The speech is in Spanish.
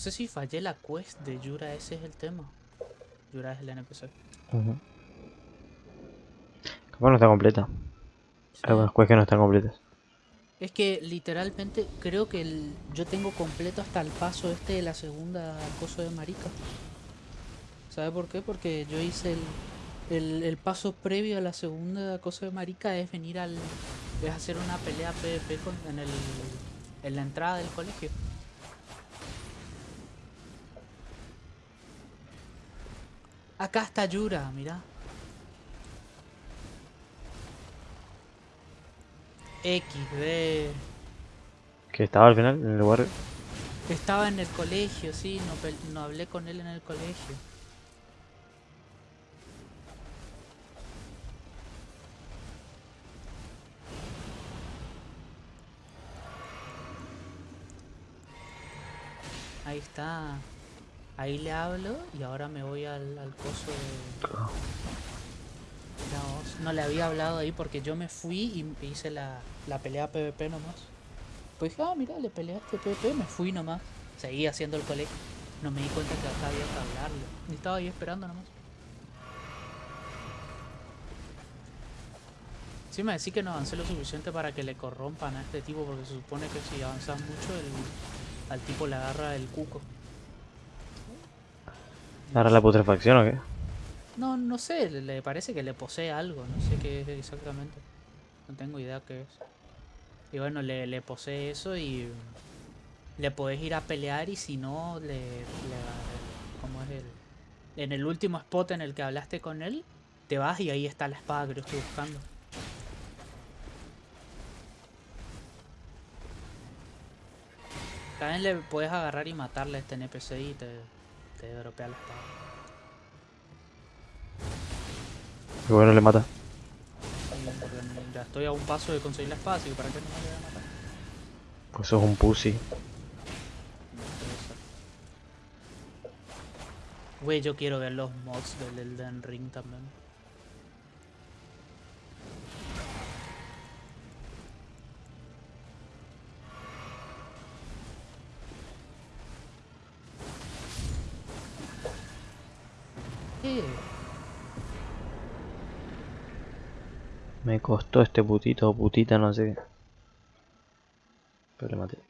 sé si fallé la quest de Yura, ese es el tema. Yura es el NPC. Ujú. Capaz no está completa. Sí. Hay algunas quests que no están completas. Es que literalmente creo que el- yo tengo completo hasta el paso este de la segunda coso de marica. ¿Sabe por qué? Porque yo hice el, el, el paso previo a la segunda cosa de marica es venir al... es hacer una pelea PvP con, en, el, en la entrada del colegio. Acá está Yura, mira. XD. Que estaba al final en el lugar. Estaba en el colegio, sí, no, no hablé con él en el colegio. Ahí está. Ahí le hablo y ahora me voy al, al coso de... Vos, No le había hablado ahí porque yo me fui y hice la, la pelea PvP nomás. Pues dije, ah, mira, le peleaste PvP, me fui nomás. Seguí haciendo el colegio. No me di cuenta que acá había que hablarle. Y estaba ahí esperando nomás. Sí me decís que no avancé lo suficiente para que le corrompan a este tipo porque se supone que si avanzas mucho el, al tipo le agarra el cuco. ¿Ahora la putrefacción o qué? No, no sé, le, parece que le posee algo, no sé qué es exactamente. No tengo idea qué es. Y bueno, le, le posee eso y le podés ir a pelear y si no, le, le ¿cómo es el? En el último spot en el que hablaste con él, te vas y ahí está la espada que yo estoy buscando. También le puedes agarrar y matarle a este NPC y te, te dropea la espada. Y bueno, le mata. N- ya estoy a un paso de conseguir la espada, así que para qué no me voy a matar. Pues sos un pussy. Güey, yo quiero ver los mods del Elden Ring también. Me costó este putito o putita, no sé qué. Pero le maté.